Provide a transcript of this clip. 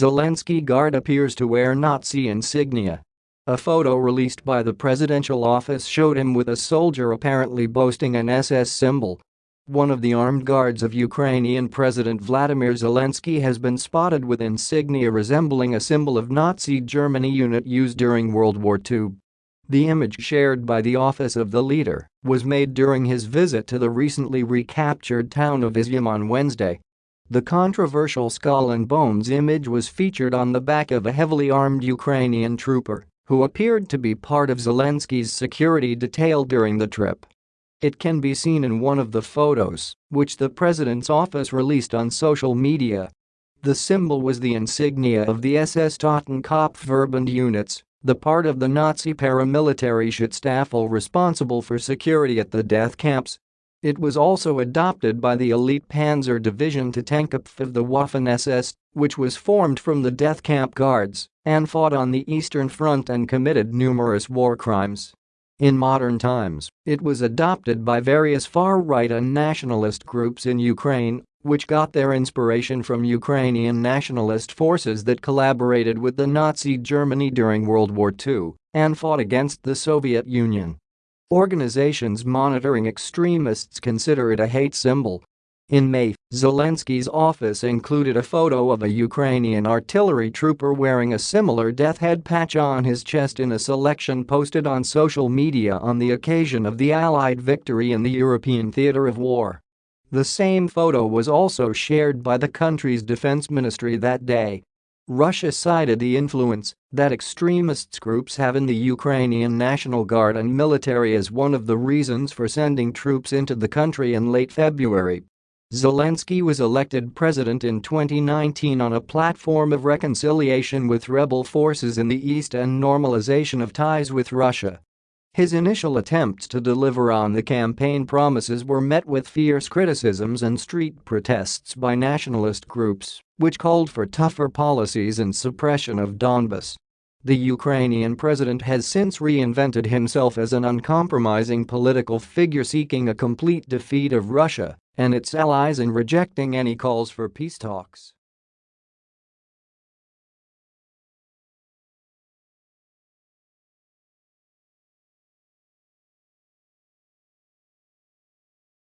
Zelensky guard appears to wear Nazi insignia. A photo released by the presidential office showed him with a soldier apparently boasting an SS symbol. One of the armed guards of Ukrainian President Vladimir Zelensky has been spotted with insignia resembling a symbol of Nazi Germany unit used during World War II. The image shared by the office of the leader was made during his visit to the recently recaptured town of Izium on Wednesday. The controversial skull and bones image was featured on the back of a heavily armed Ukrainian trooper who appeared to be part of Zelensky's security detail during the trip. It can be seen in one of the photos, which the president's office released on social media. The symbol was the insignia of the SS Totenkopfverband units, the part of the Nazi paramilitary Schutzstaffel responsible for security at the death camps it was also adopted by the elite Panzer Division to Totenkopf of the Waffen-SS, which was formed from the death camp guards and fought on the Eastern Front and committed numerous war crimes. In modern times, it was adopted by various far-right and nationalist groups in Ukraine, which got their inspiration from Ukrainian nationalist forces that collaborated with the Nazi Germany during World War II and fought against the Soviet Union. Organizations monitoring extremists consider it a hate symbol. In May, Zelensky's office included a photo of a Ukrainian artillery trooper wearing a similar death head patch on his chest in a selection posted on social media on the occasion of the Allied victory in the European theater of war. The same photo was also shared by the country's defense ministry that day. Russia cited the influence that extremist groups have in the Ukrainian National Guard and military as one of the reasons for sending troops into the country in late February. Zelensky was elected president in 2019 on a platform of reconciliation with rebel forces in the east and normalization of ties with Russia. His initial attempts to deliver on the campaign promises were met with fierce criticisms and street protests by nationalist groups, which called for tougher policies and suppression of Donbas. The Ukrainian president has since reinvented himself as an uncompromising political figure seeking a complete defeat of Russia and its allies and rejecting any calls for peace talks.